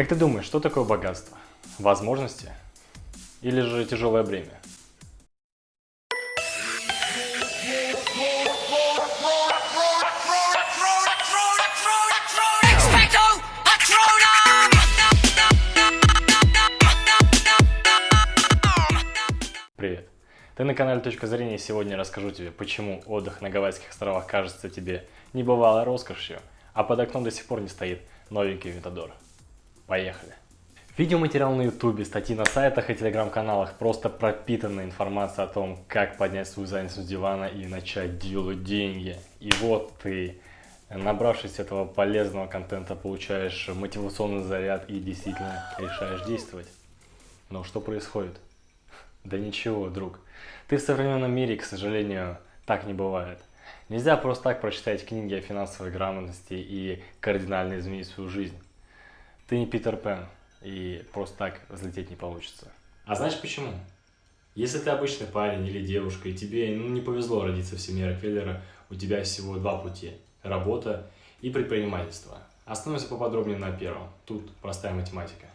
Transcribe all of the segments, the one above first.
Как ты думаешь, что такое богатство? Возможности? Или же тяжелое бремя? Привет! Ты на канале Точка Зрения и сегодня расскажу тебе, почему отдых на Гавайских островах кажется тебе небывалой роскошью, а под окном до сих пор не стоит новенький Витадор. Поехали! Видеоматериал на ютубе, статьи на сайтах и телеграм-каналах просто пропитана информацией о том, как поднять свою занятость с дивана и начать делать деньги. И вот ты, набравшись этого полезного контента, получаешь мотивационный заряд и действительно решаешь действовать. Но что происходит? Да ничего, друг. Ты в современном мире, к сожалению, так не бывает. Нельзя просто так прочитать книги о финансовой грамотности и кардинально изменить свою жизнь. Ты не Питер Пен, и просто так взлететь не получится. А знаешь почему? Если ты обычный парень или девушка, и тебе ну, не повезло родиться в семье Рокфеллера, у тебя всего два пути – работа и предпринимательство. Остановимся поподробнее на первом. Тут простая математика.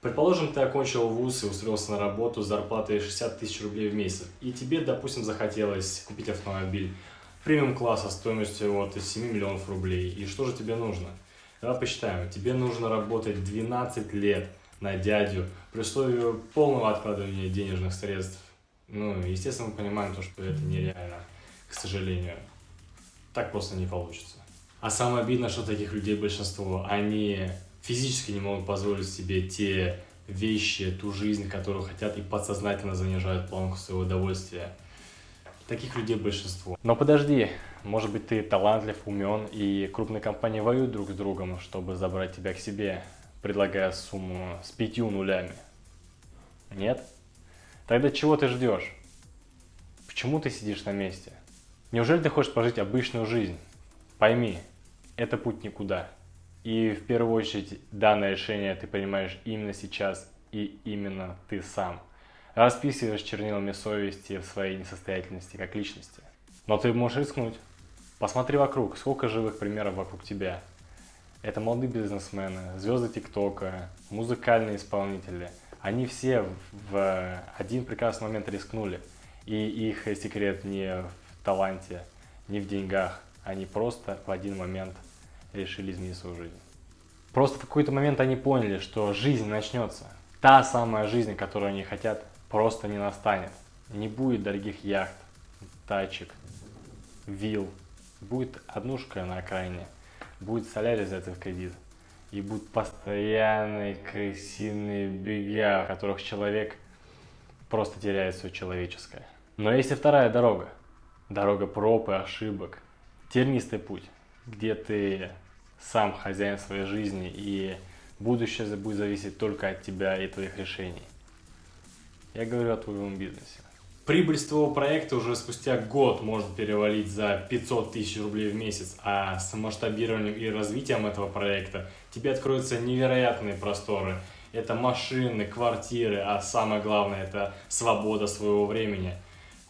Предположим, ты окончил вуз и устроился на работу с зарплатой 60 тысяч рублей в месяц, и тебе, допустим, захотелось купить автомобиль премиум-класса стоимостью от 7 миллионов рублей. И что же тебе нужно? Давай посчитаем. Тебе нужно работать 12 лет на дядю при условии полного откладывания денежных средств. Ну, естественно, мы понимаем то, что это нереально, к сожалению. Так просто не получится. А самое обидное, что таких людей большинство, они физически не могут позволить себе те вещи, ту жизнь, которую хотят, и подсознательно занижают планку своего удовольствия. Таких людей большинство. Но подожди, может быть ты талантлив, умен, и крупные компании воюют друг с другом, чтобы забрать тебя к себе, предлагая сумму с пятью нулями. Нет? Тогда чего ты ждешь? Почему ты сидишь на месте? Неужели ты хочешь пожить обычную жизнь? Пойми, это путь никуда. И в первую очередь данное решение ты принимаешь именно сейчас и именно ты сам – расписываешь чернилами совести в своей несостоятельности как личности. Но ты можешь рискнуть. Посмотри вокруг, сколько живых примеров вокруг тебя. Это молодые бизнесмены, звезды ТикТока, музыкальные исполнители. Они все в один прекрасный момент рискнули. И их секрет не в таланте, не в деньгах. Они просто в один момент решили изменить свою жизнь. Просто в какой-то момент они поняли, что жизнь начнется. Та самая жизнь, которую они хотят, просто не настанет. Не будет дорогих яхт, тачек, вилл. Будет однушка на окраине. Будет солярий взять в кредит. И будут постоянные крысиные бега, в которых человек просто теряет все человеческое. Но есть и вторая дорога. Дорога проб и ошибок. Тернистый путь, где ты сам хозяин своей жизни и будущее будет зависеть только от тебя и твоих решений. Я говорю о твоем бизнесе. Прибыль с твоего проекта уже спустя год может перевалить за 500 тысяч рублей в месяц, а с масштабированием и развитием этого проекта тебе откроются невероятные просторы. Это машины, квартиры, а самое главное это свобода своего времени.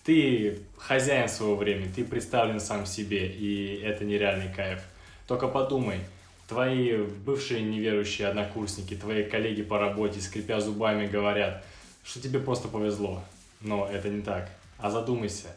Ты хозяин своего времени, ты представлен сам себе, и это нереальный кайф. Только подумай, твои бывшие неверующие однокурсники, твои коллеги по работе, скрипя зубами, говорят – что тебе просто повезло. Но это не так. А задумайся.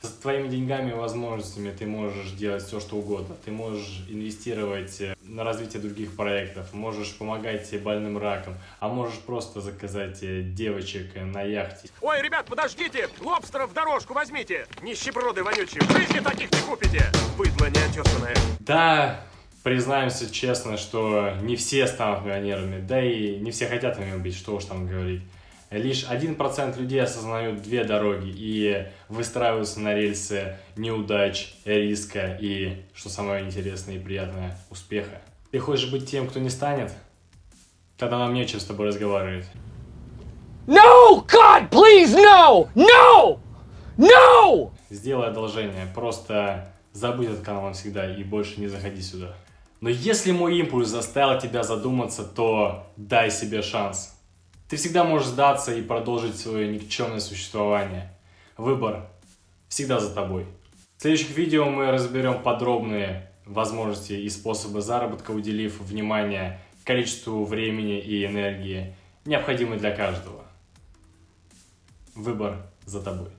С твоими деньгами и возможностями ты можешь делать все, что угодно. Ты можешь инвестировать э, на развитие других проектов, можешь помогать больным раком, а можешь просто заказать э, девочек на яхте. Ой, ребят, подождите! Лобстеров в дорожку возьмите! Нищеброды вонючие, в жизни таких не купите! Быдло неотесанное. Да, признаемся честно, что не все станут миллионерами, да и не все хотят ими быть, что уж там говорить лишь 1% людей осознают две дороги и выстраиваются на рельсы неудач, риска и, что самое интересное и приятное, успеха. Ты хочешь быть тем, кто не станет? Тогда нам нечем с тобой разговаривать. No! God, please, no! No! No! Сделай одолжение, просто забудь этот канал навсегда и больше не заходи сюда. Но если мой импульс заставил тебя задуматься, то дай себе шанс. Ты всегда можешь сдаться и продолжить свое никчемное существование. Выбор всегда за тобой. В следующих видео мы разберем подробные возможности и способы заработка, уделив внимание количеству времени и энергии, необходимой для каждого. Выбор за тобой.